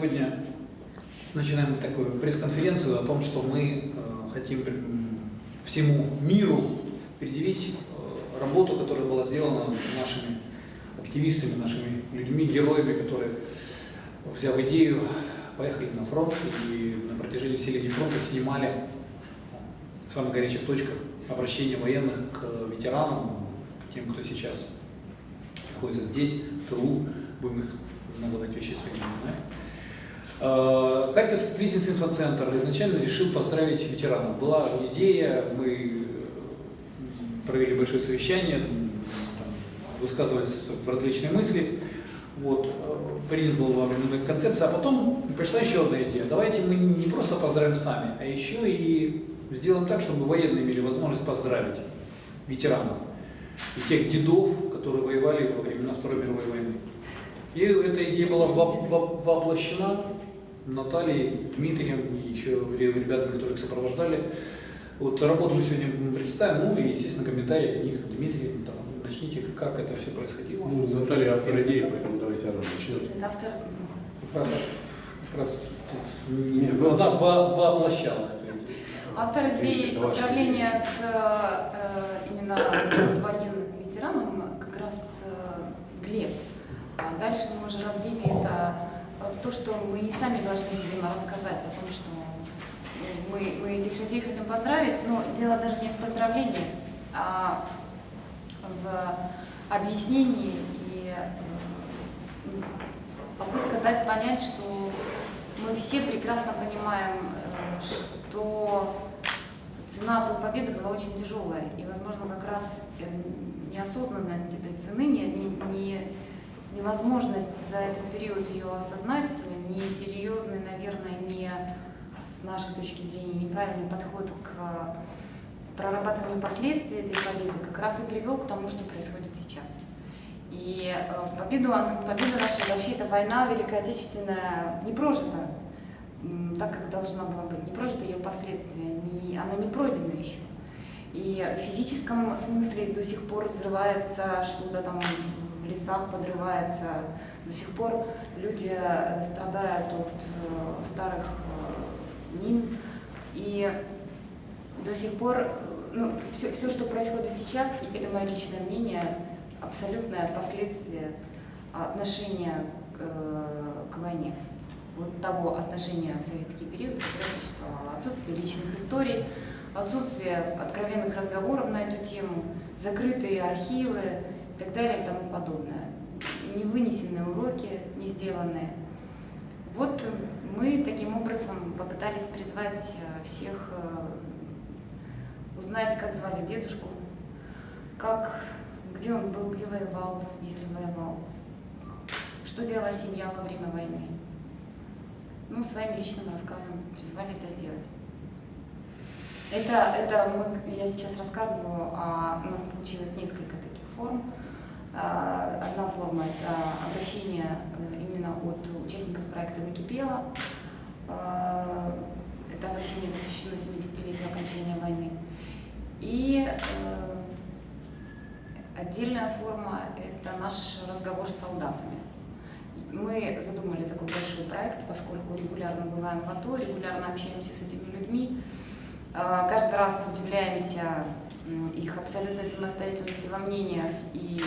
сегодня начинаем такую пресс-конференцию о том, что мы э, хотим всему миру предъявить э, работу, которая была сделана нашими активистами, нашими людьми, героями, которые, взяв идею, поехали на фронт и на протяжении всей линии фронта снимали в самых горячих точках обращения военных к ветеранам, к тем, кто сейчас находится здесь, в тылу, будем их называть вещи своими. Э, Харьковский кризис-инфоцентр изначально решил поздравить ветеранов. Была идея, мы провели большое совещание, высказывались в различные мысли. Вот, э, принят был временная концепция, а потом пришла еще одна идея. Давайте мы не просто поздравим сами, а еще и сделаем так, чтобы военные имели возможность поздравить ветеранов и тех дедов, которые воевали во времена Второй мировой войны. И эта идея была воплощена Натальей, Дмитрием и еще ребятами, которые их сопровождали. Вот работу мы сегодня представим, ну и, естественно, комментарии от них. Дмитрий, там, начните, как это все происходило. Ну, Наталья автор идеи, поэтому давайте она начнет. Это автор. Как раз, как раз тут, не, ну, она воплощала эту идею. Автор идеи поздравления к э, именно военным ветеранам как раз э, Глеб. А дальше мы уже развили это в то, что мы и сами должны, видимо, рассказать о том, что мы, мы этих людей хотим поздравить, но дело даже не в поздравлении, а в объяснении и попытка дать понять, что мы все прекрасно понимаем, э, что цена той победы была очень тяжелая, и, возможно, как раз э, неосознанность этой цены, не, не, невозможность за этот период ее осознать, несерьезный, наверное, не с нашей точки зрения неправильный подход к прорабатыванию последствий этой победы как раз и привел к тому, что происходит сейчас. И э, победу, победа наша, вообще эта война Великая Отечественная не прожита так, как должна была быть, не прожита ее последствия, не, она не пройдена еще. И в физическом смысле до сих пор взрывается что-то там в лесах, подрывается, до сих пор люди э, страдают от э, старых мин, и до сих пор ну, все, все, что происходит сейчас, и это мое личное мнение, абсолютное последствие отношения к, э, к войне. Вот того отношения в советский период, которое существовало. Отсутствие личных историй, отсутствие откровенных разговоров на эту тему, закрытые архивы так далее и тому подобное. Невынесенные уроки, не сделанные. Вот мы таким образом попытались призвать э, всех э, узнать, как звали дедушку, как, где он был, где воевал, если воевал, что делала семья во время войны. Ну, своим личным рассказом призвали это сделать. Это, это мы, я сейчас рассказываю, а у нас получилось несколько таких форм. А, одна форма – это обращение э, именно от участников проекта «Накипело». А, это обращение посвящено 70-летию окончания войны. И э, отдельная форма – это наш разговор с солдатами. Мы задумали такой большой проект, поскольку регулярно бываем в АТО, регулярно общаемся с этими людьми. Э, каждый раз удивляемся их абсолютной самостоятельности во мнениях и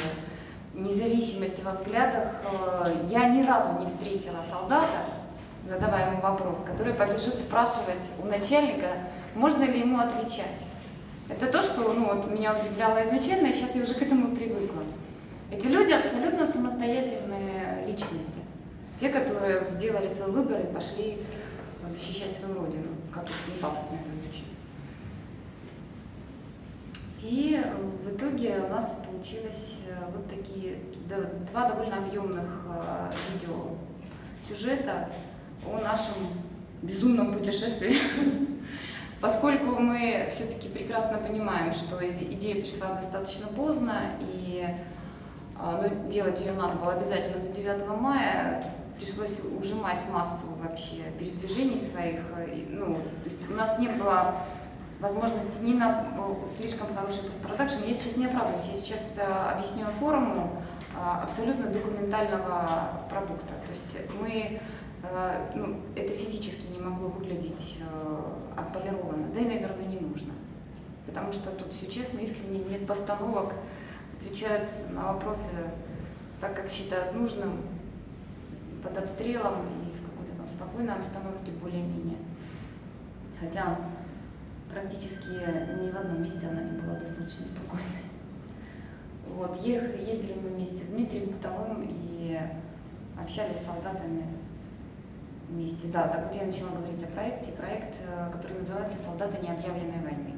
независимости во взглядах. Э, я ни разу не встретила солдата, задавая ему вопрос, который побежит спрашивать у начальника, можно ли ему отвечать. Это то, что ну, вот, меня удивляло изначально, и сейчас я уже к этому привыкла. Эти люди абсолютно самостоятельные личности. Те, которые сделали свой выбор и пошли защищать свою родину. Как не пафосно это звучит. И в итоге у нас получилось э, вот такие два довольно объемных э, видео сюжета о нашем безумном путешествии Поскольку мы все-таки прекрасно понимаем, что идея пришла достаточно поздно, и а, ну, делать ее надо было обязательно до 9 мая, пришлось ужимать массу вообще передвижений своих. Ну, то есть у нас не было возможности ни на ну, слишком хороший постпродакшн. Я сейчас не оправдываюсь, я сейчас а, объясню форму а, абсолютно документального продукта. То есть мы э, ну, это физически не могло выглядеть э, отполированно, да и, наверное, не нужно. Потому что тут все честно, искренне, нет постановок, отвечают на вопросы так, как считают нужным, под обстрелом, и в какой-то там спокойной обстановке более-менее. Хотя практически ни в одном месте она не была достаточно спокойной. Вот, ездили мы вместе с Дмитрием Бутовым и общались с солдатами вместе. Да, так вот я начала говорить о проекте. Проект, э, который называется «Солдаты необъявленной войны».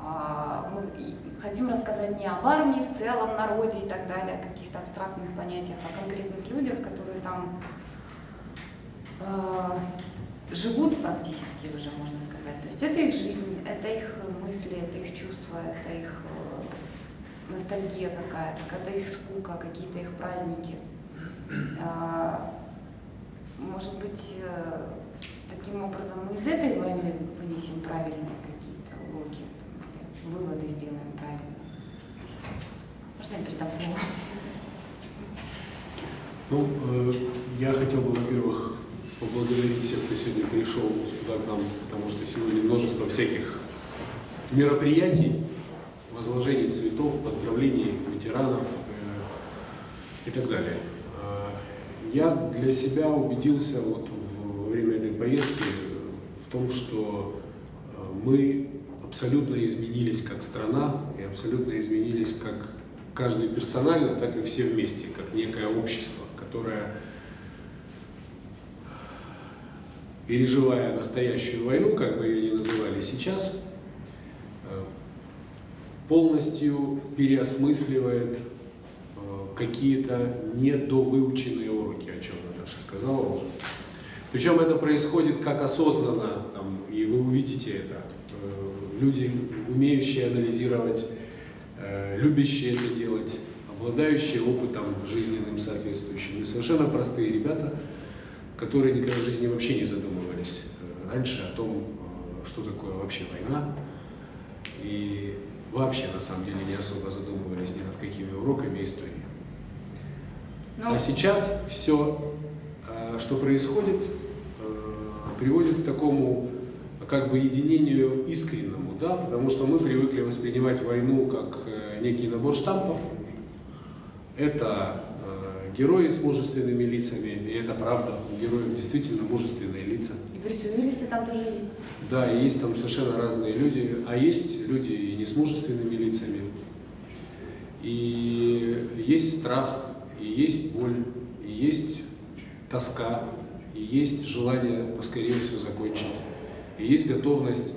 А, мы хотим рассказать не об армии в целом, народе и так далее, о каких-то абстрактных понятиях, а о конкретных людях, которые там э, живут практически уже, можно сказать. То есть это их жизнь, это их мысли, это их чувства, это их э, ностальгия какая-то, это их скука, какие-то их праздники. А, может быть, э, таким образом мы из этой войны вынесем правильные какие-то уроки, выводы сделаем правильно. Можно я передам слово? Ну, э, я хотел бы, во-первых, поблагодарить всех, кто сегодня пришел сюда к нам, потому что сегодня множество всяких мероприятий, возложений цветов, поздравлений ветеранов э, и так далее. Э, я для себя убедился вот во время этой поездки в том, что э, мы абсолютно изменились как страна и абсолютно изменились как каждый персонально, так и все вместе, как некое общество, которое переживая настоящую войну, как бы ее ни называли сейчас, э, полностью переосмысливает э, какие-то недовыученные уроки, о чем Наташа сказала уже. Причем это происходит как осознанно, там, и вы увидите это. Э, люди, умеющие анализировать, любящие это делать, обладающие опытом жизненным соответствующим. И совершенно простые ребята – которые никогда в жизни вообще не задумывались э, раньше о том, э, что такое вообще война, и вообще на самом деле не особо задумывались ни над какими уроками истории. Но... Ну, а сейчас все, э, что происходит, приводит к такому как бы единению искреннему, да, потому что мы привыкли воспринимать войну как некий набор штампов. Это герои с мужественными лицами, и это правда, у героев действительно мужественные лица. И Брюс там тоже есть. Да, и есть там совершенно разные люди, а есть люди и не с мужественными лицами. И есть страх, и есть боль, и есть тоска, и есть желание поскорее все закончить, и есть готовность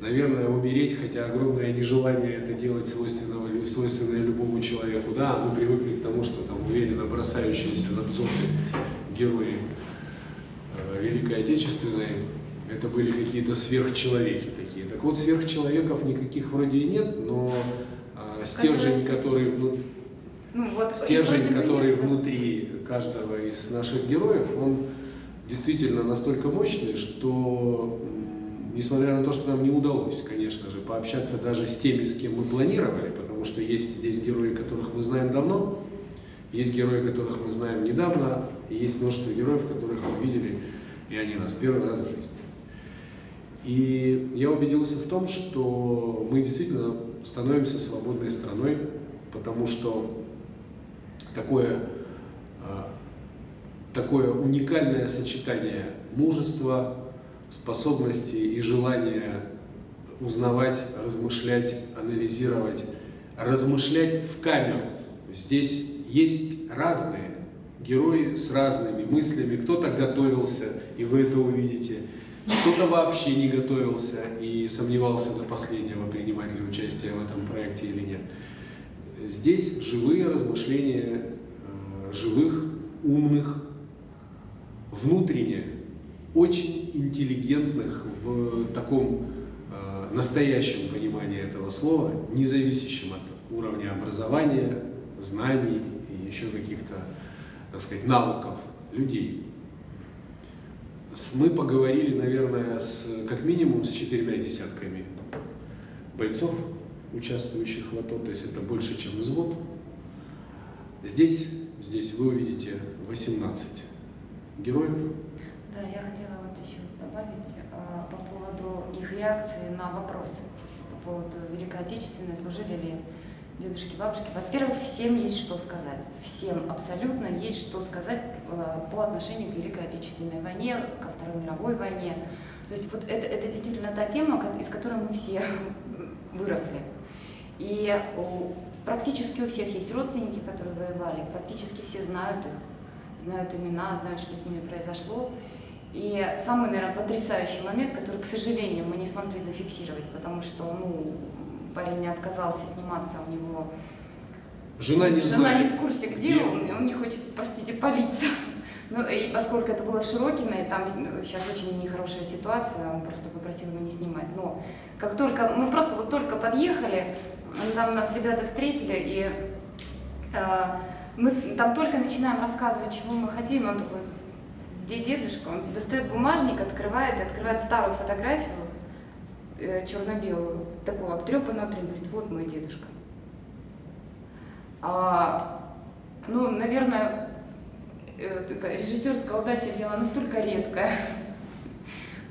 наверное, умереть, хотя огромное нежелание это делать свойственного, свойственное любому человеку. Да, мы привыкли к тому, что там уверенно бросающиеся над зоны герои э, Великой Отечественной, это были какие-то сверхчеловеки такие. Так вот, сверхчеловеков никаких вроде и нет, но э, стержень, который, вну... ну, вот, стержень, который внутри каждого из наших героев, он действительно настолько мощный, что несмотря на то, что нам не удалось, конечно же, пообщаться даже с теми, с кем мы планировали, потому что есть здесь герои, которых мы знаем давно, есть герои, которых мы знаем недавно, и есть множество героев, которых мы видели, и они нас первый раз в жизни. И я убедился в том, что мы действительно становимся свободной страной, потому что такое, а, такое уникальное сочетание мужества, способности и желание узнавать, размышлять, анализировать, размышлять в камеру. Здесь есть разные герои с разными мыслями. Кто-то готовился, и вы это увидите. Кто-то вообще не готовился и сомневался до последнего, принимать ли участие в этом проекте или нет. Здесь живые размышления э, живых, умных, внутренне очень интеллигентных в таком э, настоящем понимании этого слова, не от уровня образования, знаний и еще каких-то, так сказать, навыков людей. Мы поговорили, наверное, с, как минимум с четырьмя десятками бойцов, участвующих в АТО, то есть это больше, чем взвод. Здесь, здесь вы увидите 18 героев. Да, я хотела вот еще добавить э, по поводу их реакции на вопросы по поводу Великой Отечественной, служили ли дедушки, бабушки. Во-первых, всем есть что сказать. Всем абсолютно есть что сказать э, по отношению к Великой Отечественной войне, ко Второй мировой войне. То есть вот это, это действительно та тема, из которой мы все выросли. И практически у всех есть родственники, которые воевали, практически все знают их, знают имена, знают, что с ними произошло. И самый, наверное, потрясающий момент, который, к сожалению, мы не смогли зафиксировать, потому что, ну, парень не отказался сниматься, у него Жена не Жена знает. не в курсе, где, он, и он не хочет, простите, палиться. Ну, и поскольку это было в Широкино, и там ну, сейчас очень нехорошая ситуация, он просто попросил его не снимать. Но как только, мы просто вот только подъехали, там нас ребята встретили, и э, мы там только начинаем рассказывать, чего мы хотим, он такой, где дедушка? Он достает бумажник, открывает, открывает старую фотографию, э, черно-белую, такого обтрепанного, принта, говорит, вот мой дедушка. А, ну, наверное, э, такая режиссерская удача дело настолько редкое.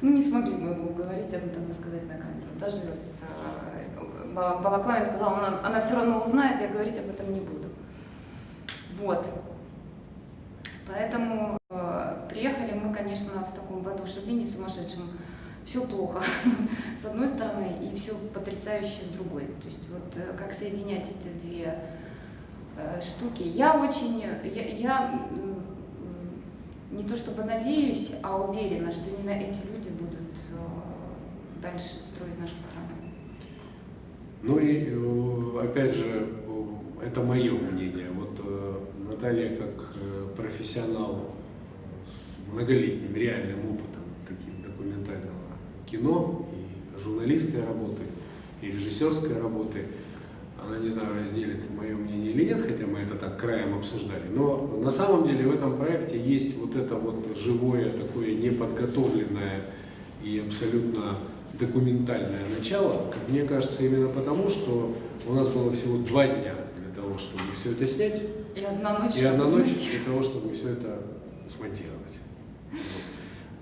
Ну, не смогли мы его уговорить об этом рассказать на камеру. Даже с э, Ба- Балаклавин сказал, она, она все равно узнает, я говорить об этом не буду. Вот. Поэтому э, приехали мы, конечно, в таком воодушевлении сумасшедшем. Все плохо с одной стороны и все потрясающе с другой. То есть вот э, как соединять эти две э, штуки. Я очень, я, я, м, не то чтобы надеюсь, а уверена, что именно эти люди будут э, дальше строить нашу страну. Ну и э, опять же, э, это мое мнение. Вот э, Наталья как профессионал с многолетним реальным опытом таким документального кино и журналистской работы, и режиссерской работы, она, не знаю, разделит мое мнение или нет, хотя мы это так краем обсуждали. Но на самом деле в этом проекте есть вот это вот живое, такое неподготовленное и абсолютно документальное начало, мне кажется, именно потому, что у нас было всего два дня чтобы все это снять, И одна ночь, и одна ночь для того, чтобы все это смонтировать.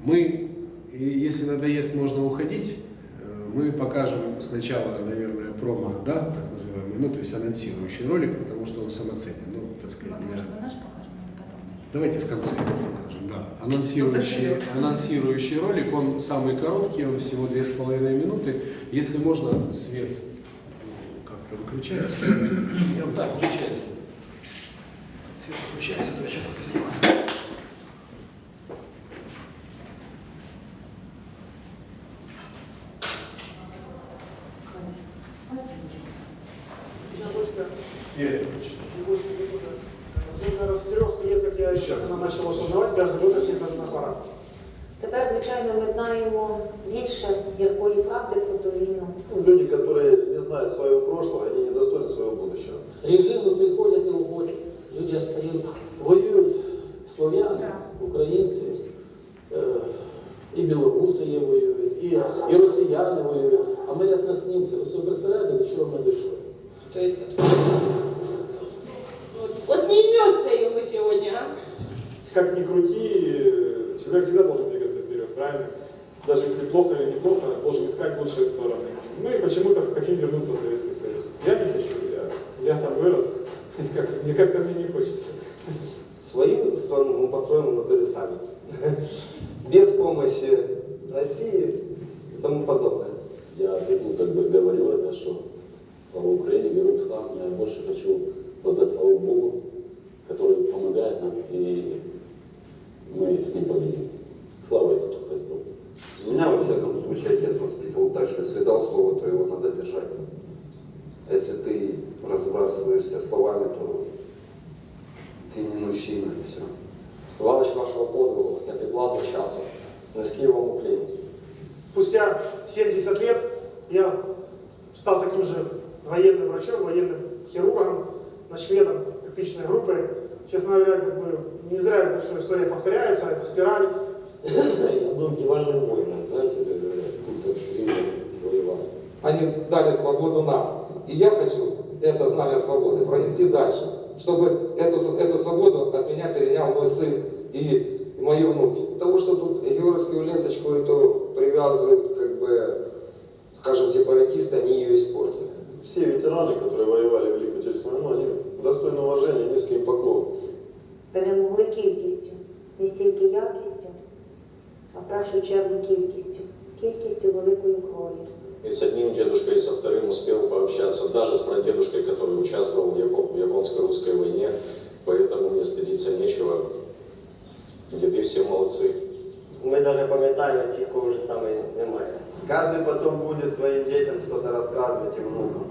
Мы, если надоест, можно уходить. Э, Мы покажем сначала, наверное, промо, да, так называемый, ну, то есть анонсирующий ролик, потому что он самоценен. Ну, так сказать, Может, наш покажем или потом? Давайте в конце покажем, да. Анонсирующий, анонсирующий ролик, он самый короткий, он всего две с половиной минуты. Если можно, свет э, как-то выключается. Я вот так включается. Свет включается, то я сейчас как-то мне не хочется. Свою страну мы построим внутри сами. Без помощи России и тому подобное. Я ну, как бы говорю это, что слава Украине, слава, но я больше хочу воздать славу Богу, который помогает нам, и мы с ним победим. Слава Иисусу Христу! Меня, во всяком случае, отец воспитывал так, что если дал слово, то его надо держать. А если ты разбрасываешься словами, то ты не мужчина, и все. Велич вашого подвигу, я під владу часу. Низький вам уклін. Спустя 70 лет я стал таким же военным врачом, военным хирургом, начальником тактичной группы. Честно говоря, как бы не зря эта что история повторяется, это спираль. Я был дивальным воином, знаете, как говорят, культ экстремизма воевал. Они дали свободу нам. И я хочу это знание свободы пронести дальше, чтобы эту, эту свободу от меня перенял мой сын и и мои внуки. Потому что тут георгиевскую ленточку эту привязывают, как бы, скажем, сепаратисты, они ее испортили. Все ветераны, которые воевали в Великую Отечественную войну, они достойны уважения, низкий им поклон. Перемогли кількістю, не стільки якістю, а в першу чергу кількістю, кількістю великої крові. И с одним дедушкой, и со вторым успел пообщаться, даже с прадедушкой, который участвовал в Япон- в японско-русской войне, поэтому мне стыдиться нечего. Деды все молодцы. Ми навіть пам'ятаємо ті, кого вже саме немає. Каждый потом будет своим детям что-то рассказывать и внукам.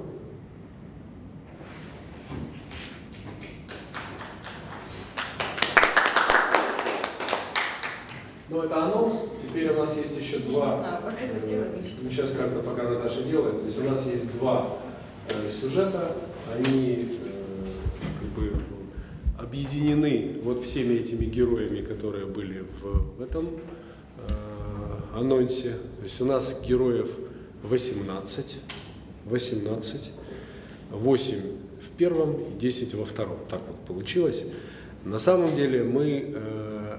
Ну, это анонс. Теперь у нас есть еще два. Ну, сейчас как-то пока Наташа делает. То есть у нас есть два э, сюжета. Они э, как бы объединены вот всеми этими героями, которые были в, этом э, анонсе. То есть у нас героев 18. 18. 8 в первом и 10 во втором. Так вот получилось. На самом деле мы э,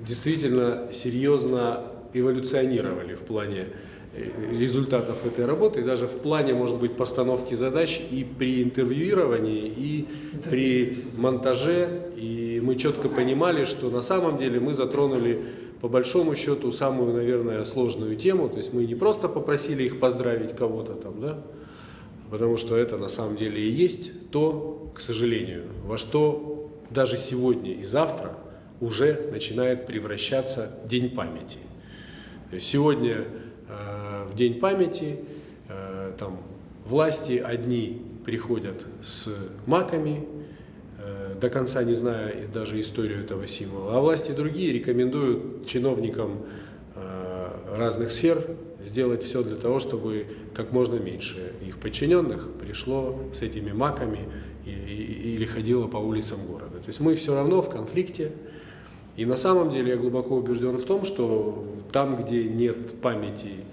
действительно серьезно эволюционировали в плане э, результатов этой работы, даже в плане, может быть, постановки задач и при интервьюировании, и при монтаже. И мы четко понимали, что на самом деле мы затронули по большому счету самую, наверное, сложную тему. То есть мы не просто попросили их поздравить кого-то там, да, потому что это на самом деле и есть то, к сожалению, во что даже сегодня и завтра уже начинает превращаться День памяти. Сегодня э, в День памяти э, там власти одни приходят с маками, э, до конца не зная даже историю этого символа, а власти другие рекомендуют чиновникам разных сфер сделать все для того, чтобы как можно меньше их подчиненных пришло с этими маками или ходило по улицам города. То есть мы все равно в конфликте, и на самом деле я глубоко убежден в том, что там, где нет памяти,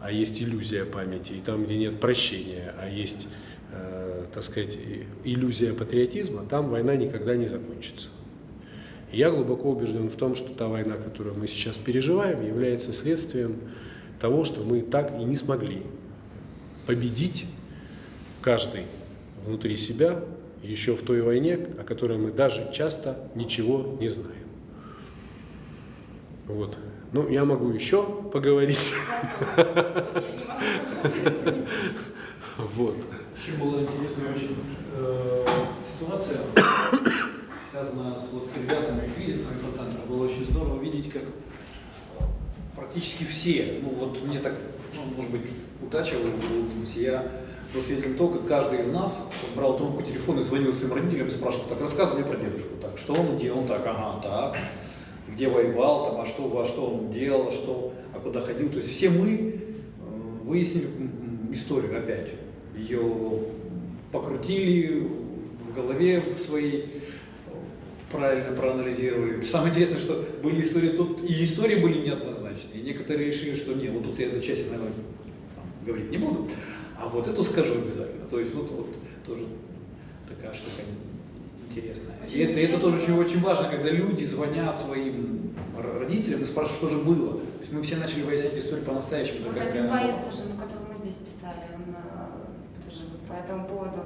а есть иллюзия памяти, и там, где нет прощения, а есть, э, так сказать, иллюзия патриотизма, там война никогда не закончится. И я глубоко убежден в том, что та война, которую мы сейчас переживаем, является следствием того, что мы так и не смогли победить каждый внутри себя еще в той войне, о которой мы даже часто ничего не знаем. Вот. Ну, я могу еще поговорить. Вот. Еще была интересная очень э, ситуация, связанная с, вот, с ребятами кризисом инфоцентра. Было очень здорово видеть, как практически все, ну вот мне так, ну, может быть, удача улыбнулась, я был свидетелем того, как каждый из нас брал трубку телефона и звонил своим родителям и спрашивал, так рассказывай мне про дедушку, так, что он делал, так, ага, так, где воевал, там, а что, а что он делал, а что, а куда ходил. То есть все мы выяснили историю опять. Ее покрутили в голове своей, правильно проанализировали. Самое интересное, что были истории тут, и истории были неоднозначные. И некоторые решили, что нет, вот тут я эту часть, наверное, там, говорить не буду, а вот эту скажу обязательно. То есть вот, вот тоже такая штука интересная. Очень и это, это интересно. тоже очень, очень важно, когда люди звонят своим родителям и спрашивают, что же было. То есть мы все начали выяснять историю по-настоящему. Вот один боец была. тоже, ну, которого мы здесь писали, он э, тоже вот по этому поводу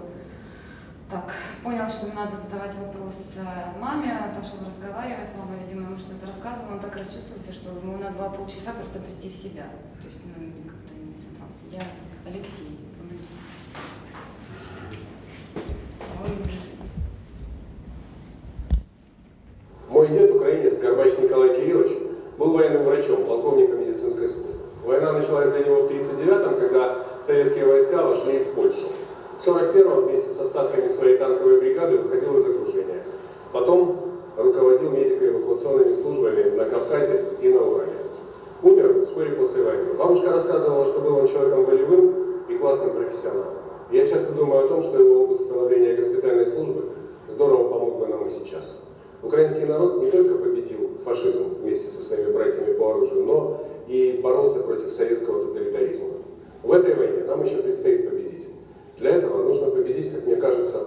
так понял, что надо задавать вопрос э, маме, пошел разговаривать, мама, видимо, ему что-то рассказывала, он так расчувствовался, что ему надо было полчаса просто прийти в себя. То есть, ну, как-то не собрался. Я Алексей, помоги. Он Мой дед, украинец, Горбач Николай Кириллович, был военным врачом, полковником медицинской службы. Война началась для него в 1939-м, когда советские войска вошли в Польшу. В 1941-м вместе с остатками своей танковой бригады выходил из окружения. Потом руководил медико-эвакуационными службами на Кавказе и на Урале. Умер вскоре после войны. Бабушка рассказывала, что был он человеком волевым и классным профессионалом. Я часто думаю о том, что его опыт становления госпитальной службы здорово помог бы нам и сейчас. Украинский народ не только победил фашизм вместе со своими братьями по оружию, но и боролся против советского тоталитаризма. В этой войне нам еще предстоит победить. Для этого нужно победить, как мне кажется,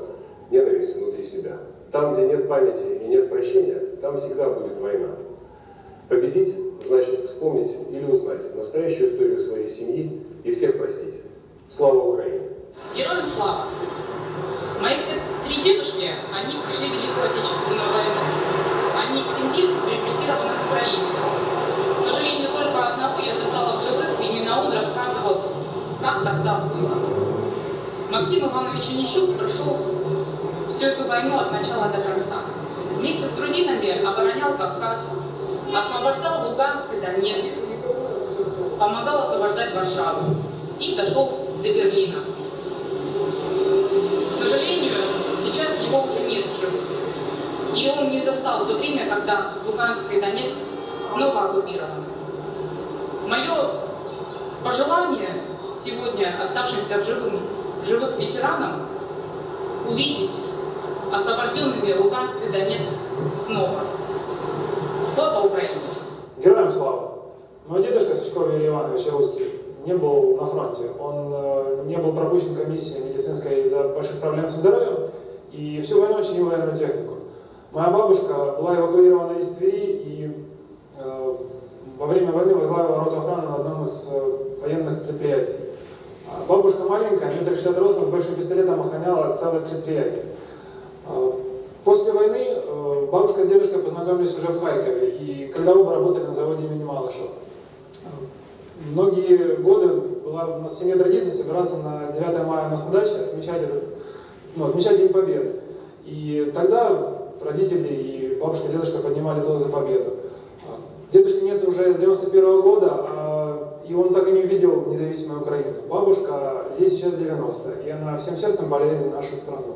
ненависть внутри себя. Там, где нет памяти и нет прощения, там всегда будет война. Победить значит вспомнить или узнать настоящую историю своей семьи и всех простить. Слава Украине! Героям слава! Мои все три дедушки, они прошли Великую Отечественную войну. Они из семьи репрессированных украинцев. К сожалению, только одного я застала в живых, и именно он рассказывал, как тогда было. Максим Иванович Онищук прошел всю эту войну от начала до конца. Вместе с грузинами оборонял Кавказ, освобождал Луганск и Донецк, помогал освобождать Варшаву и дошел до Берлина. Живых. И он не застал то время, когда Луганск и Донецк снова оккупированы. Мое пожелание сегодня оставшимся в, живым, в живых ветеранам увидеть освобожденными Луганск и Донецк снова. Слава Украине! Героям слава! Мой дедушка Сачков Юрий Иванович русский не был на фронте. Он э, не был пропущен комиссией медицинской из-за больших проблем со здоровьем и всю войну чинил военную технику. Моя бабушка была эвакуирована из Твери и э, во время войны возглавила роту охраны на одном из э, военных предприятий. А бабушка маленькая, метр шестьдесят ростом, большим пистолетом охраняла целое предприятие. Э, После войны э, бабушка с дедушкой познакомились уже в Харькове, и когда оба работали на заводе имени Малышева. Многие годы была у нас в семье традиция собираться на 9 мая у нас на даче, отмечать, этот, ну, отмечать День Победы. И тогда родители и бабушка дедушка поднимали тост за победу. Дедушки нет уже с 91 -го года, а, и он так и не увидел независимую Украину. Бабушка ей сейчас 90, и она всем сердцем болеет за нашу страну.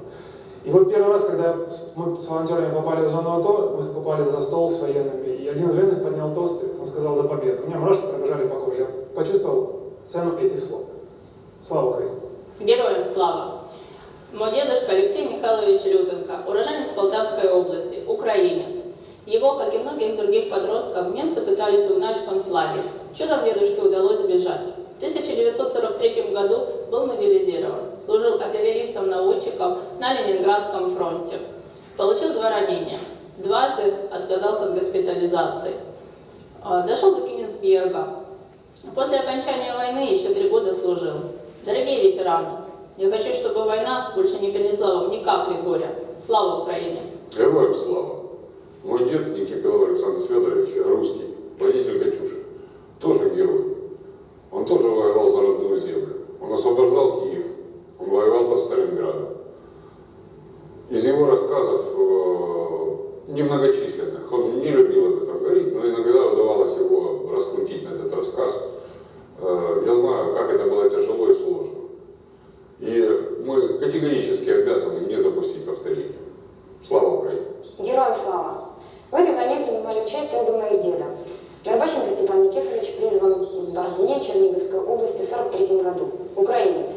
И вот первый раз, когда мы с волонтерами попали в зону АТО, мы попали за стол с военными, и один из военных поднял тост, и он сказал за победу. У меня мурашки пробежали по коже. Я почувствовал цену этих слов. Слава Украине! Героям слава! Мой дедушка Алексей Михайлович Лютенко, уроженец Полтавской области, украинец. Его, как и многих других подростков, немцы пытались угнать в концлагерь. Чудом дедушке удалось сбежать. В 1943 году был мобилизирован, служил артиллеристом-наводчиком на Ленинградском фронте. Получил два ранения. Дважды отказался от госпитализации. А, Дошел до Кенигсберга. После окончания войны еще три года служил. Дорогие ветераны, я хочу, чтобы война больше не принесла вам ни капли горя. Слава Украине! Героям слава! Мой дед Никипелов Александр Федорович, русский, водитель «Катюши», тоже герой. Он тоже воевал за родную землю. Он освобождал Киев, он воевал под Сталинградом. Из его рассказов э, немногочисленных, он не любил об этом говорить, но иногда удавалось его раскрутить на этот рассказ. Э, я знаю, как это было тяжело и сложно. И мы категорически обязаны не допустить повторения. Слава Украине! Героям слава! В этой войне принимали участие оба моих деда. Горбаченко Степан Никифорович призван в Борзне Черниговской области в 43 году. Украинец.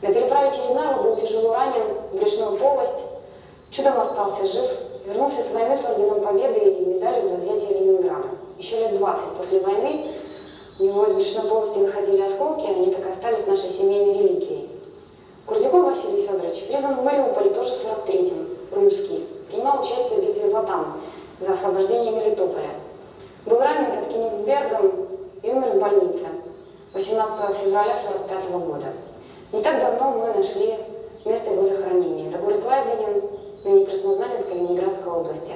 На переправе через Нарву был тяжело ранен в брюшную полость, чудом остался жив, вернулся с войны с орденом Победы и медалью за взятие Ленинграда. Еще лет 20 после войны у него из брюшной полости выходили осколки, они так и остались нашей семейной реликвией. Курдюков Василий Федорович призван в Мариуполе тоже в 43-м, русский. Принимал участие в битве Ватан за освобождение Мелитополя. Был ранен под Кенигсбергом и умер в больнице 18 февраля 45 года. Не так давно мы нашли место его захоронения. Это город Лазденин, ныне Краснознаменской Ленинградской области.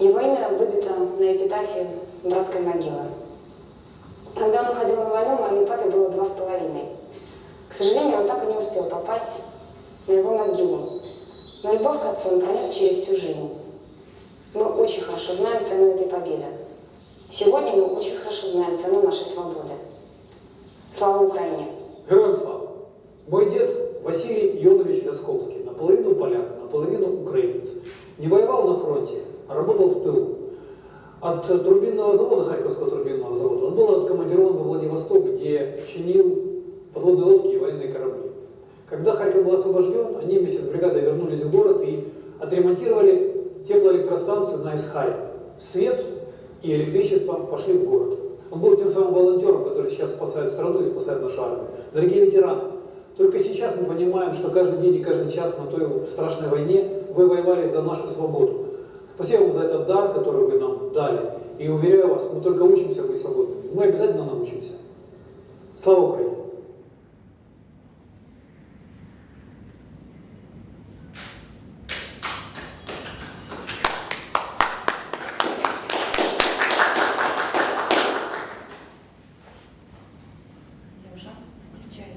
Его имя выбито на эпитафе братской могилы. Когда он уходил на войну, моему папе было два с половиной. К сожалению, он так и не успел попасть на его могилу. Но любовь к отцу он пронес через всю жизнь. Мы очень хорошо знаем цену этой победы. Сегодня мы очень хорошо знаем цену нашей свободы. Слава Украине! Героям слава! Мой дед Василий Йонович Лясковский, наполовину поляк, наполовину украинец. Не воевал на фронте, а работал в тылу. От турбинного завода, Харьковского турбинного завода, он был откомандирован во Владивосток, где чинил подводные лодки и военные корабли. Когда Харьков был освобожден, они вместе с бригадой вернулись в город и отремонтировали теплоэлектростанцию на Исхаре. Свет и электричество пошли в город. Он был тем самым волонтером, который сейчас спасает страну и спасает нашу армию. Дорогие ветераны, только сейчас мы понимаем, что каждый день и каждый час на той страшной войне вы воевали за нашу свободу. Спасибо вам за этот дар, который вы нам дали. И уверяю вас, мы только учимся быть свободными. Мы обязательно научимся. Слава Украине! Я уже включаю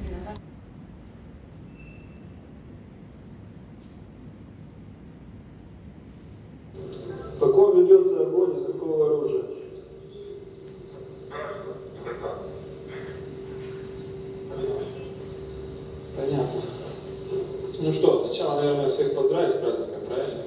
Блин, а так? По ком ведется огонь, из какого оружия? Понятно. Ну что, сначала, наверное, всех поздравить с праздником, правильно?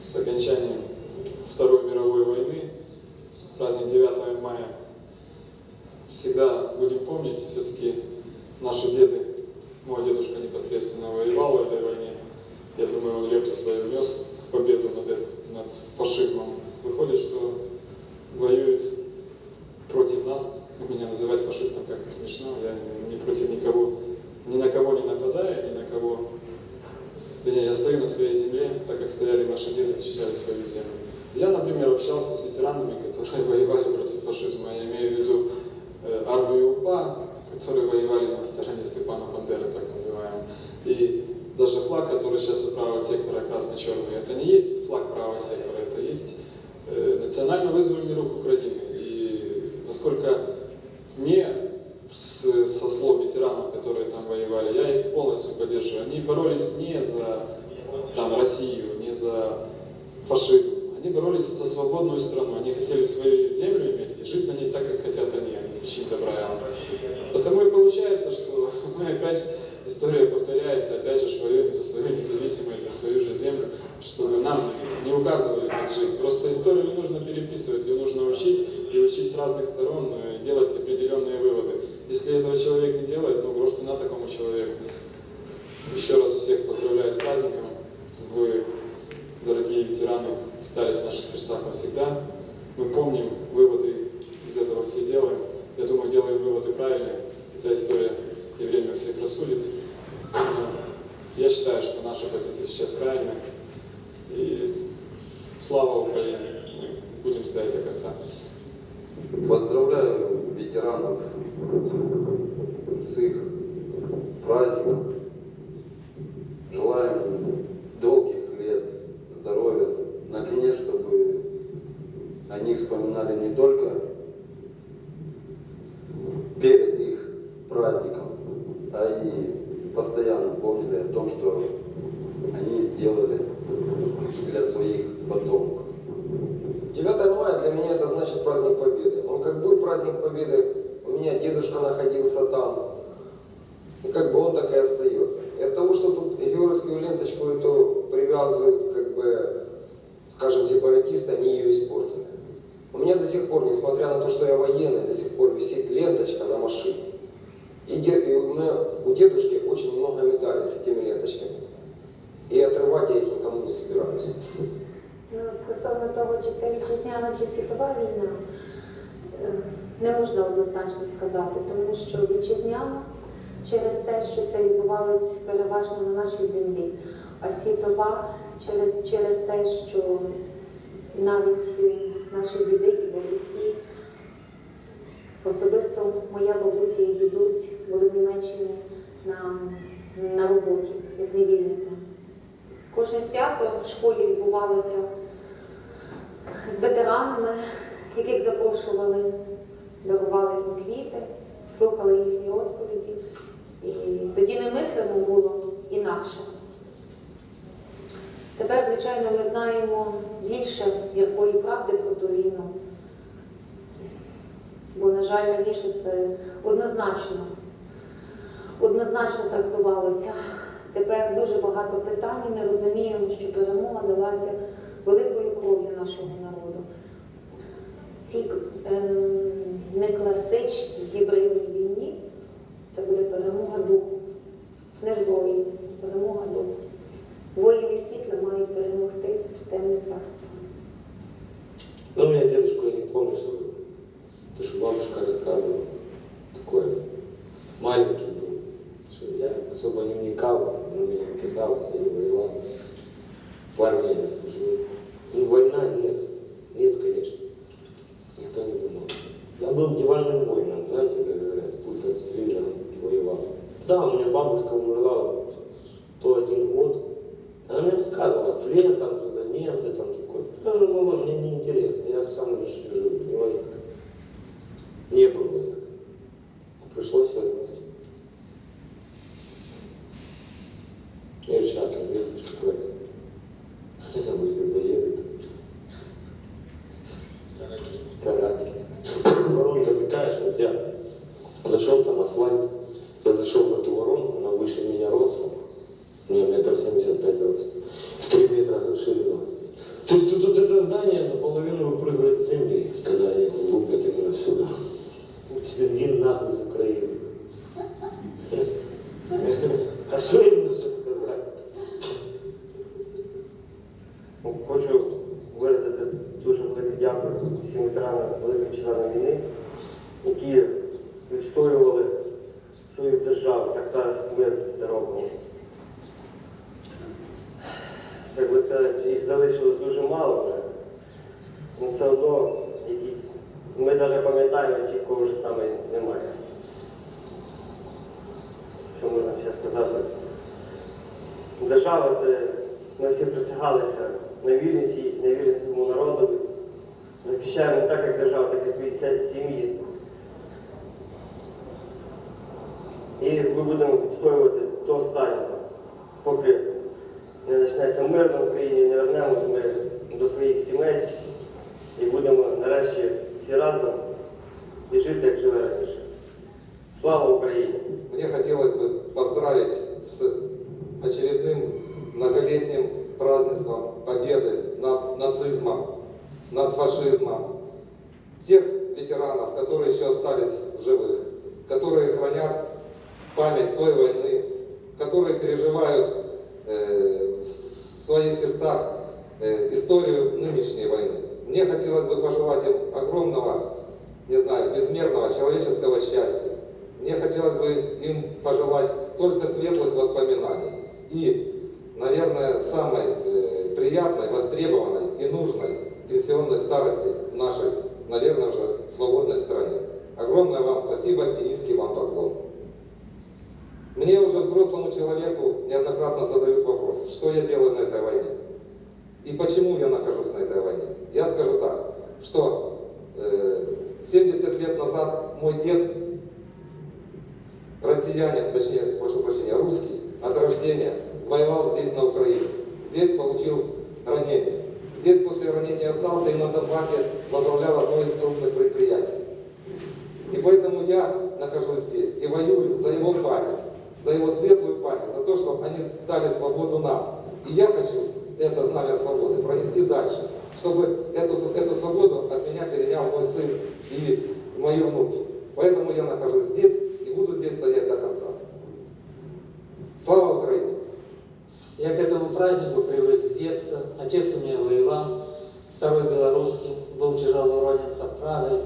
С окончанием Второй мировой войны, праздник 9 мая, всегда будем помнить, все-таки наши деды, мой дедушка непосредственно воевал в этой войне, я думаю, он лепту свою внес в победу над, над фашизмом. Выходит, что воюет против нас, меня называть фашистом как-то смешно, я не против никого, ни на кого не нападаю, ни на кого да я стою на своей земле, так как стояли наши деды, защищали свою землю. Я, например, общался с ветеранами, которые воевали против фашизма. Я имею в виду э, армию УПА, которые воевали на стороне Степана Бандеры, так называемый. И даже флаг, который сейчас у правого сектора красно-черный, это не есть флаг правого сектора, это есть э, национально-вызвольный рух Украины. И насколько не с, со слов ветеранов, которые там воевали, я их полностью поддерживаю. Они боролись не за там, Россию, не за фашизм. Они боролись за свободную страну. Они хотели свою землю иметь и жить на ней так, как хотят они, и зла. Потому и получается, что мы опять, история повторяется, опять же воюем за свою независимость, за свою же землю, чтобы нам не указывали, как жить. Просто историю не нужно переписывать, ее нужно учить, и учить с разных сторон, делать определенные выводы. Если этого человек не делает, ну, грош цена такому человеку. Еще раз всех поздравляю с праздником. Вы, дорогие ветераны, остались в наших сердцах навсегда. Мы помним, выводы из этого все делаем. Я думаю, делаем выводы правильные, хотя история и время всех рассудит. Но я считаю, что наша позиция сейчас правильная. И слава Украине! Мы будем стоять до конца. Поздравляю ветеранов с их праздником. Як невільники. Кожне свято в школі відбувалося з ветеранами, яких запрошували, дарували їм квіти, слухали їхні розповіді. І тоді немислимо було інакше. Тепер, звичайно, ми знаємо більше якої правди про ту війну. Бо, на жаль, раніше це однозначно, однозначно трактувалося. Тепер дуже багато питань, ми розуміємо, що перемога далася великою кров'ю нашого народу. В цій ем, некласичній гібридній війні це буде перемога духу, не зброї, перемога духу. Воїни світла мають перемогти темне царство. Ну, меня дедушку, я не помню, что то, что бабушка рассказывала, такой маленький был, я особо не вникал, но мне казалось, я не воевал, в армии не служил. Ну, война нет, нет, конечно, никто не думал. Я был диванным воином, знаете, как говорят, с пультом, с телевизором воевал. Да, у меня бабушка умерла в 101 год, она мне рассказывала, плен там, туда, немцы там такой. Я говорю, мама, мне не интересно, я сам лишь жил, не военный. Не был военным. Пришлось воевать. Я сейчас видите, что такое. Вы людоеды. Каратель. Воронка такая, что вот я зашел над фашизмом. Тех ветеранов, которые еще остались в живых, которые хранят память той войны, которые переживают э, в своих сердцах э, историю нынешней войны. Мне хотелось бы пожелать им огромного, не знаю, безмерного человеческого счастья. Мне хотелось бы им пожелать только светлых воспоминаний и, наверное, самой э, приятной, востребованной и нужной пенсионной старости в нашей, наверное, уже свободной стране. Огромное вам спасибо и низкий вам поклон. Мне уже взрослому человеку неоднократно задают вопрос, что я делаю на этой войне и почему я нахожусь на этой войне. Я скажу так, что э, 70 лет назад мой дед россиянин, точнее, прошу прощения, русский от рождения, воевал здесь, на Украине. Здесь получил ранение. Здесь после ранения остался и на Донбассе возглавлял одно из крупных предприятий. И поэтому я нахожусь здесь и воюю за его память, за его светлую память, за то, что они дали свободу нам. И я хочу это знамя свободы пронести дальше, чтобы эту, эту свободу от меня перенял мой сын и мои внуки. Поэтому я нахожусь здесь и буду здесь стоять до конца. Слава Украине! Я к этому празднику привык с детства. Отец у меня воевал, второй белорусский, был тяжело ранен под Прагой.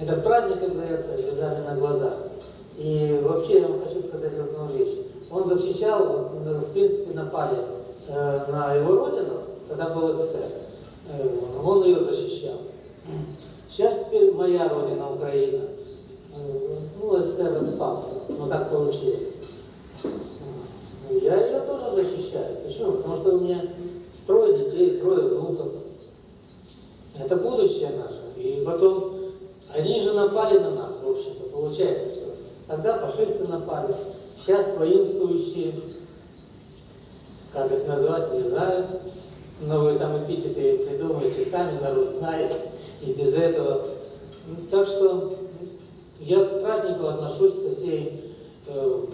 Этот праздник, как говорится, слезами на глазах. И вообще я вам хочу сказать одну вещь. Он защищал, ну, в принципе, напали э, на его родину, тогда был СССР. Э, он ее защищал. Сейчас теперь моя родина, Украина. Э, ну, СССР распался, но так получилось. Защищаю. Почему? Потому что у меня трое детей, трое внуков. Это будущее наше. И потом, они же напали на нас, в общем-то, получается, что тогда фашисты напали, сейчас воинствующие, как их назвать, не знаю, но вы там эпитеты придумаете сами, народ знает, и без этого. Ну, Так что я к празднику отношусь со всей... э,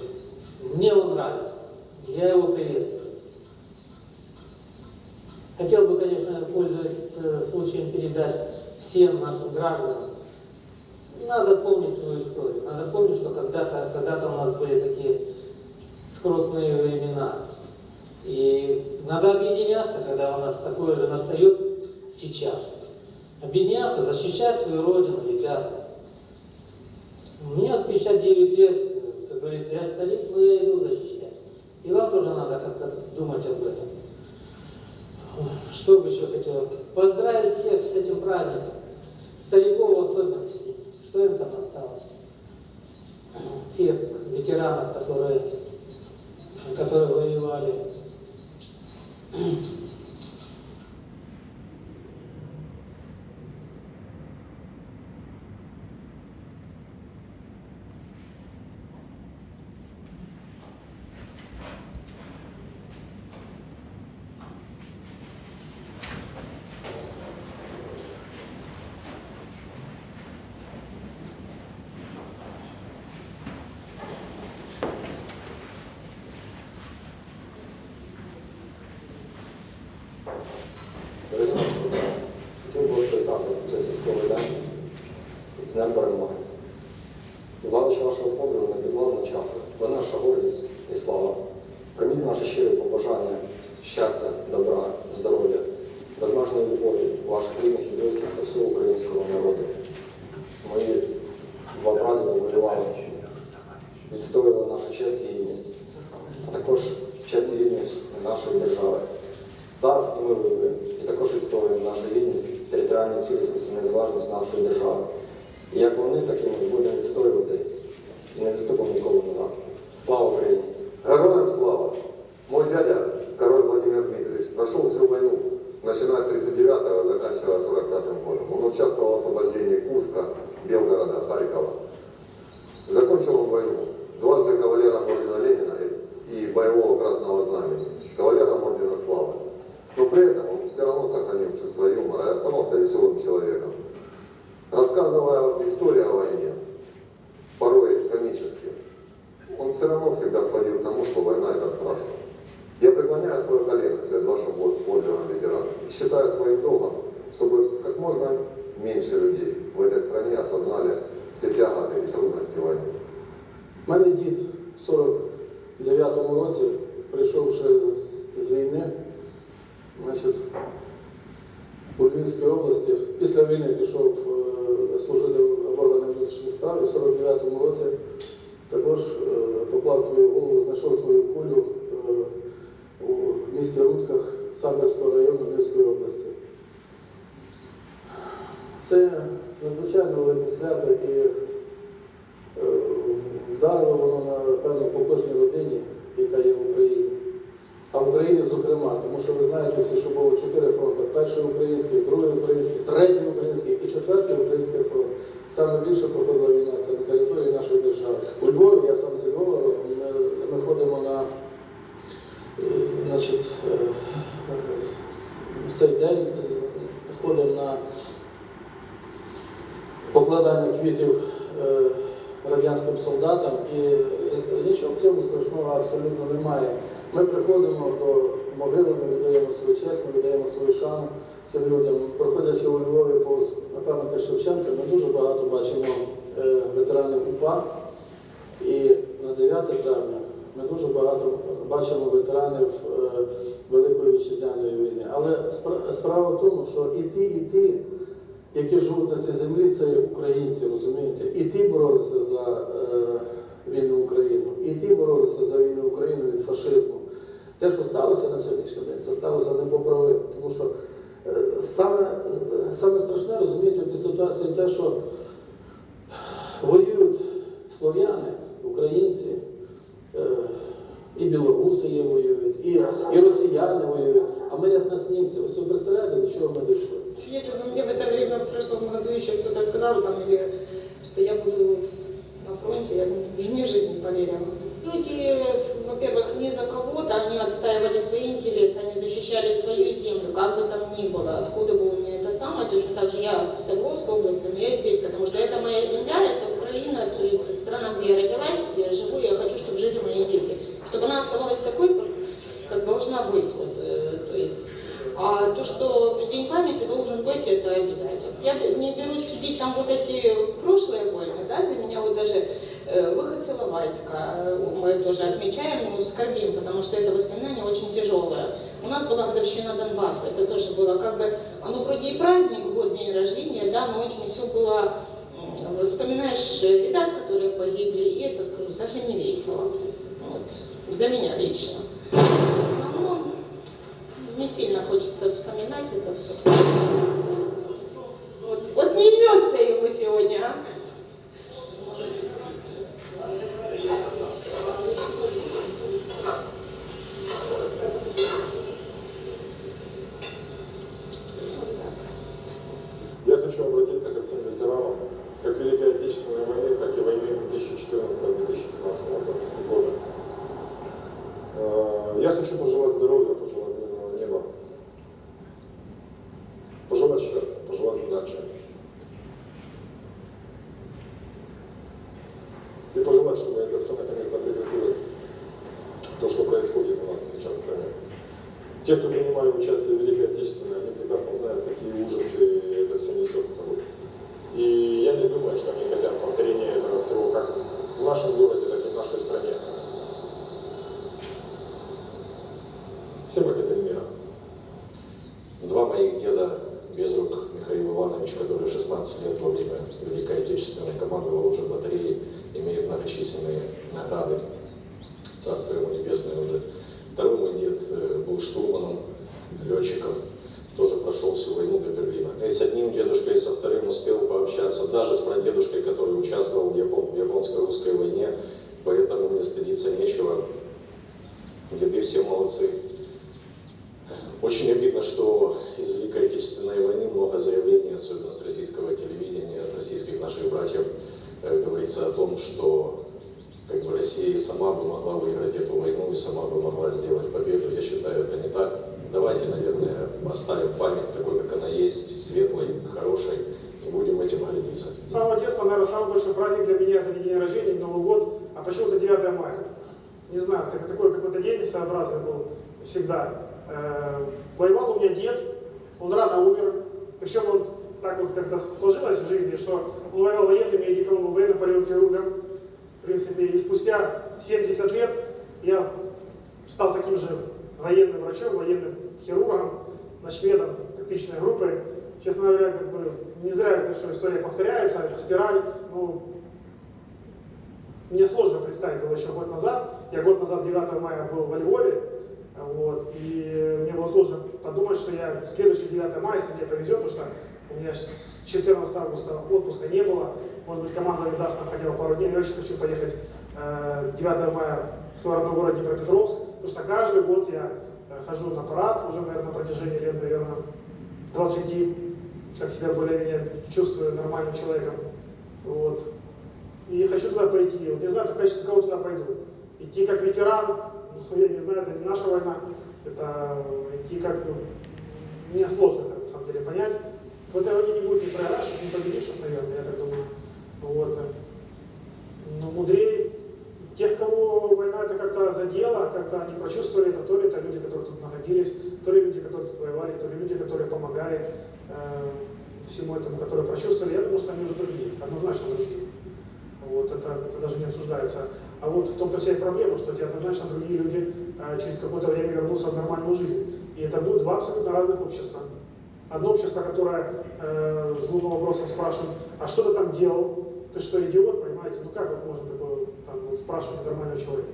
мне он нравится. Я его приветствую. Хотел бы, конечно, пользуясь э, случаем, передать всем нашим гражданам, надо помнить свою историю. Надо помнить, что когда-то когда, -то, у нас были такие скрутные времена. И надо объединяться, когда у нас такое же настает сейчас. Объединяться, защищать свою родину, ребята. Мне от 59 лет, как говорится, я старик, но я иду защищать. И вам тоже надо как-то думать об этом. Что бы еще хотел? Поздравить всех с этим праздником. Стариков в. Что им там осталось? Тех ветеранов, которые, которые воевали. Могили, ми віддаємо свою честь, ми віддаємо свою шану цим людям. Проходячи у Львові повз пам'ятник Шевченка, ми дуже багато бачимо е, ветеранів УПА. І на 9 травня ми дуже багато бачимо ветеранів е, Великої вітчизняної війни. Але справа в тому, що і ті, і ті, які живуть на цій землі, це українці, розумієте? І ті боролися за е, вільну Україну, і ті боролися за вільну Україну від фашизму. Те, що сталося на сьогоднішній день, це сталося непоправимо. Тому що е, саме, саме страшне, розумієте, в цій ситуації те, що воюють слов'яни, українці, е, і білоруси є воюють, і, і росіяни воюють, а ми як нас німці. Ви собі представляєте, до чого ми дійшли? Если бы мне в это время в прошлом году еще кто-то сказал там или что я буду на фронте, я бы уже не в жизни поверила. Люди, во-первых, не за кого-то, они отстаивали свои интересы, они защищали свою землю, как бы там ни было, откуда бы у меня это самое, точно так же я в Свердловской области, но я здесь, потому что это моя земля, это Украина, то есть страна, где я родилась, где я живу, я хочу, чтобы жили мои дети, чтобы она оставалась такой, как должна быть, вот, э, то есть. А то, что День памяти должен быть, это обязательно. Я не берусь судить там вот эти прошлые войны, да, для меня вот даже выход с э, мы тоже отмечаем, ну, скорбим, потому что это воспоминание очень тяжелое. У нас была годовщина Донбасса, это тоже было как бы, оно вроде и праздник, год, день рождения, да, но очень все было, вспоминаешь ребят, которые погибли, и это, скажу, совсем не весело. Вот, для меня лично. В основном не сильно хочется вспоминать это все. Вот, вот не имется ему сегодня, а? Я хочу обратиться ко всем ветеранам, как Великой Отечественной войны, так и войны 2014-2015 года. Э, Я хочу пожелать здоровья, пожелать мирного неба, пожелать счастья, пожелать удачи. И пожелать, чтобы это все наконец-то прекратилось, то, что происходит у нас сейчас в стране. Те, кто принимали участие в Великой Отечественной, они прекрасно знают, какие ужасы это все несет с собой. И я не думаю, что они хотят повторения этого всего как в нашем городе, так и в нашей стране. Все мы хотим мира. Два моих деда, Безрук Михаил Иванович, который в 16 лет во время Великой Отечественной командовал уже батареей, имеет многочисленные награды. Царство ему небесное уже. Второй мой дед э, был штурманом, летчиком, тоже прошел всю войну до Берлина. И с одним дедушкой, и со вторым успел пообщаться, даже с прадедушкой, который участвовал японско-русской войне, поэтому мне стыдиться нечего. Деды все молодцы. Очень обидно, что из Великой Отечественной войны много заявлений, особенно с российского телевидения, от российских наших братьев, э, говорится о том, что как бы Россия сама бы могла выиграть эту войну и сама бы могла сделать победу. Я считаю, это не так. Давайте, наверное, оставим память такой, как она есть, светлой, хорошей, и будем этим гордиться. С самого детства, наверное, самый большой праздник для меня это не день рождения, не Новый год, а почему-то 9 мая. Не знаю, так, такой какой-то день своеобразный был всегда. Э, воевал у меня дед, он рано умер, причем он так вот как-то сложилось в жизни, что он воевал военным медиком, военным полиохирургом, в принципе, и спустя 70 лет я стал таким же военным врачом, военным хирургом, начмедом тактичной группы. Честно говоря, как бы не зря эта что история повторяется, это спираль. Ну, мне сложно представить было еще год назад. Я год назад, 9 мая, был во Львове, вот, и мне было сложно подумать, что я следующий 9 мая, если мне повезет, потому что у меня с 14 августа отпуска не было, может быть, команда даст нам хотя бы пару дней, я очень хочу поехать э, 9 мая в свой родной город Днепропетровск, потому что каждый год я э, хожу на парад, уже, наверное, на протяжении лет, наверное, 20, как себя более-менее чувствую нормальным человеком. Вот. И хочу туда пойти. Вот не знаю, в качестве кого туда пойду. Идти как ветеран, ну, я не знаю, это не наша война, это идти как... Мне сложно это на самом деле понять. В этой войне не будет ни проигравших, ни победивших, наверное, я так думаю. Вот. Но мудрее тех, кого война это как-то задела, как-то они прочувствовали это, то ли это люди, которые тут находились, то ли люди, которые тут воевали, то ли люди, которые помогали э, всему этому, которые прочувствовали. Я думаю, что они уже другие, однозначно другие. Вот, это, это даже не обсуждается. А вот в том-то вся и проблема, что эти однозначно другие люди э, через какое-то время вернутся в нормальную жизнь. И это будут два абсолютно разных общества. Одно общество, которое э, глупым вопросом спрашивает, а что ты там делал? Ты что, идиот, понимаете? Ну как вот можно такое там, вот, спрашивать нормального человека?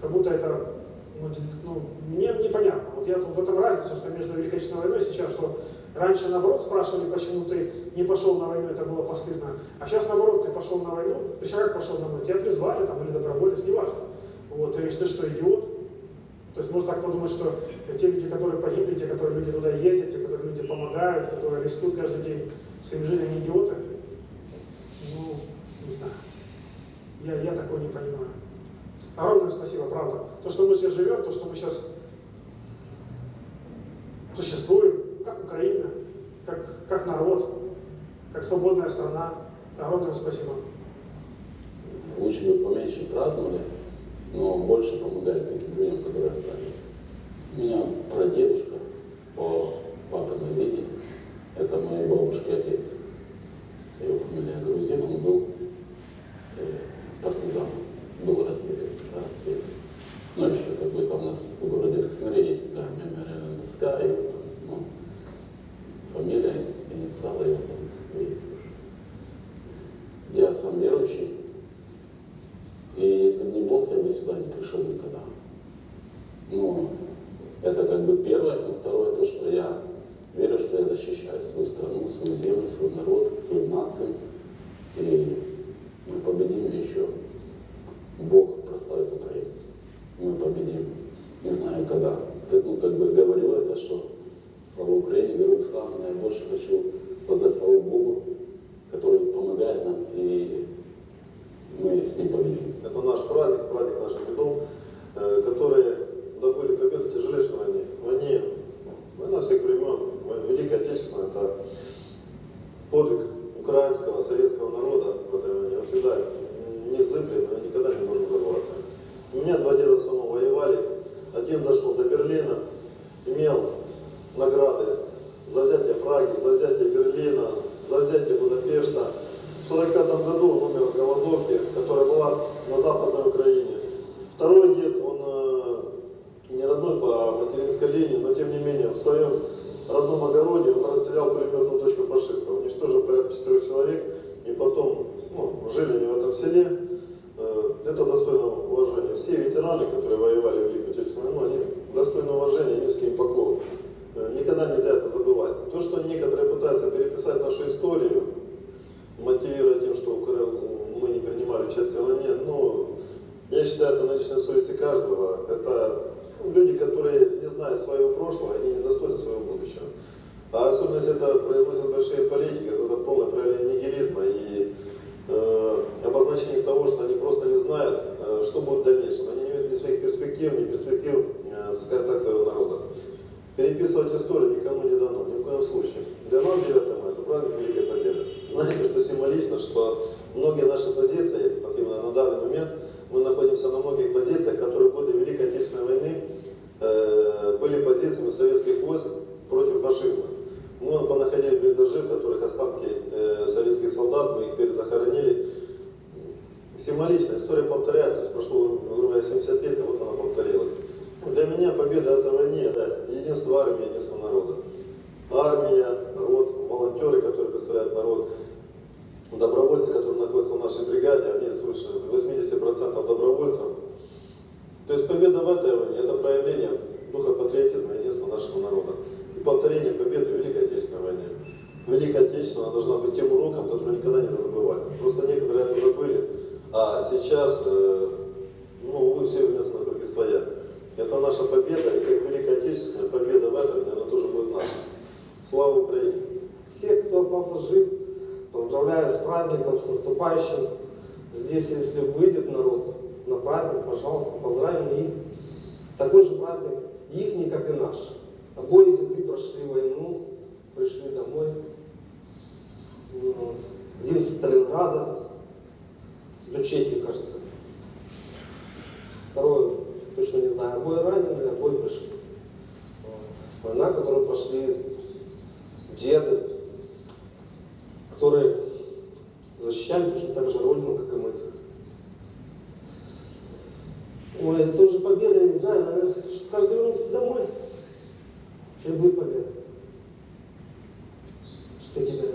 Как будто это, ну, ну, мне непонятно. Вот я в этом разница, что между Великой Отечественной войной сейчас, что раньше, наоборот, спрашивали, почему ты не пошел на войну, это было постыдно. А сейчас, наоборот, ты пошел на войну, ты человек пошел на войну, тебя призвали там, или доброволец, неважно. Вот, то есть ты что, идиот? То есть можно так подумать, что те люди, которые погибли, те, которые люди туда ездят, те, которые люди помогают, которые рискуют каждый день своим жизнью, идиоты. Ну, не знаю. Я, я такого не понимаю. Огромное спасибо, правда. То, что мы сейчас живем, то, что мы сейчас существуем, как Украина, как, как народ, как свободная страна. Огромное спасибо. Лучше бы поменьше праздновали, но больше помогали таким людям, которые остались. У меня прадедушка по папиной линии. Это моей бабушки отец. Его фамилия Грузин, он был э, партизан, был расстрелян. расстрелян. Ну, еще как бы там у нас в городе Александрия есть такая мемориальная доска, и вот там, ну, фамилия, инициалы его там есть тоже. Я сам верующий, и если бы не Бог, я бы сюда не пришел никогда. Ну, это как бы первое, но второе то, что я верю, что я защищаю свою страну, свою землю, свой народ, свою нацию. И мы победим еще. Бог прославит Украину. Мы победим. Не знаю когда. Ну, как бы говорю это, что слава Украине, героям слава, но я больше хочу воздать славу Богу, который помогает нам, и мы с ним победим. Это наш праздник, праздник наших дедов, э, которые добыли победу в тяжелейшей войне. Войне, война всех времен, Великая Отечественная, это подвиг украинского, советского народа в этой войне. Он всегда незыблем, и никогда не может взорваться. У меня два деда самого воевали. Один дошел до Берлина, имел награды за взятие Праги, за взятие Берлина, за взятие Будапешта. В 1945 году он умер от голодовки, которая была на Западной Украине. Второй дед, он э, не родной по материнской линии, но тем не менее в своем родном огороде он расстрелял пулеметную точку фашистов, уничтожил порядка четырех человек, и потом ну, жили они в этом селе. Э, это достойно уважения. Все ветераны, которые воевали в Великую Отечественную войну, они достойны уважения, низкий им поклон. Э, никогда нельзя это забывать. То, что некоторые пытаются переписать нашу историю, мотивируя тем, что мы не принимали участие в войне, ну, я считаю, это на личной совести каждого. Это люди, которые не знают своего прошлого, они не достойны своего будущего. А особенно если это произносят большие политики, то это полное проявление нигилизма и э, обозначение того, что они просто не знают, э, что будет в дальнейшем. Они не видят ни своих перспектив, ни перспектив, э, скажем так, своего народа. Переписывать историю никому не дано, ни в коем случае. Для нас 9 мая это праздник Великой Победы. Знаете, что символично, что многие наши позиции, на данный момент, мы находимся на многих позициях, которые в годы Великой Отечественной войны были позициями советских войск против фашизма. Мы вон понаходили блиндажи, в которых останки э, советских солдат, мы их перезахоронили. Символично, история повторяется, прошло, грубо говоря, 70 лет, и вот она повторилась. Для меня победа этой войне – это единство армии, единство народа. Армия, народ, волонтеры, которые представляют народ, добровольцы, которые находятся в нашей бригаде, они свыше 80% добровольцев. То есть победа в этой войне – это проявление духа патриотизма, единства нашего народа. И повторение победы в Великой Отечественной войне. Великая Отечественная должна быть тем уроком, который никогда не забывать. Просто некоторые это забыли, а сейчас, э, ну, вы все вернется на круги своя. Это наша победа, и как Великая Отечественная победа в войне, она тоже будет наша. Слава Украине! Всех, кто остался жив, поздравляю с праздником, с наступающим. Здесь, если выйдет народ на праздник, пожалуйста, поздравим их. Такой же праздник их, как и наш. Обои деды прошли войну, пришли домой. Один из Сталинграда, до Чехии, кажется. Второй, точно не знаю, обои ранены, обои пришли. Война, которую прошли деды, которые защищали точно так же Родину, как и мы. Ой, это уже победа, не знаю, наверное, каждый вернулся домой. Это будет победа. Что теперь?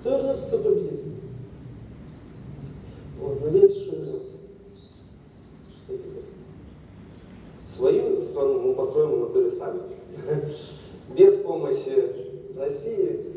Кто вернется, кто победит. Вот, надеемся, что вернется. Что теперь? Свою страну мы построим внутри сами. Без помощи России